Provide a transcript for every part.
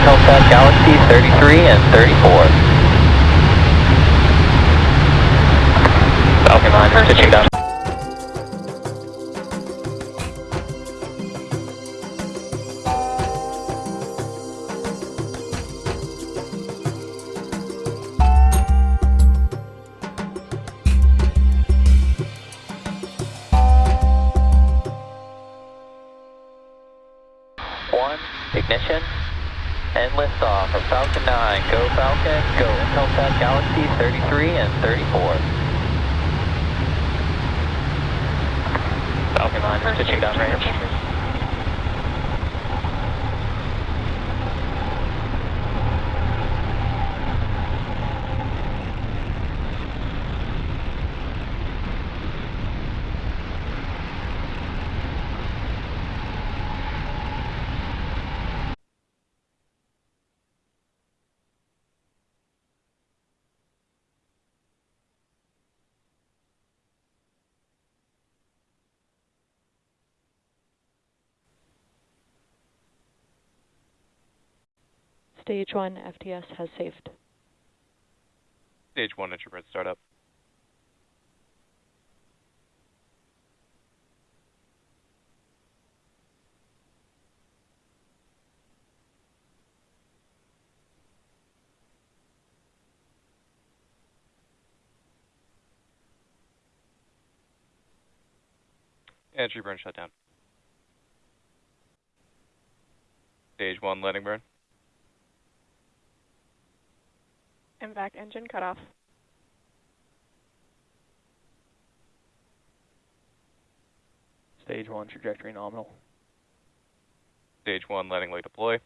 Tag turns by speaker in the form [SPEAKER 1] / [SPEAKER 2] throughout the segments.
[SPEAKER 1] Intelsat Galaxy 33 and 34. Falcon 9 pitching down. One, ignition, and liftoff from Falcon 9. Go Falcon, go Intelsat Galaxy 33 and 34. Falcon 9 is pitching down
[SPEAKER 2] Stage 1 FTS has safed.
[SPEAKER 3] Stage 1 entry burn startup. Entry burn shut down. Stage 1 landing burn.
[SPEAKER 4] MVAC engine cutoff.
[SPEAKER 5] Stage 1 trajectory nominal.
[SPEAKER 3] Stage 1 landing leg deploy.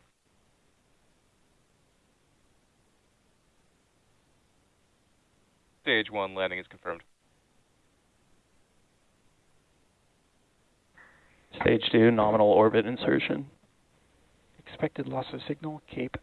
[SPEAKER 3] Stage 1 landing is confirmed.
[SPEAKER 5] Stage 2 nominal orbit insertion.
[SPEAKER 6] Expected loss of signal, Cape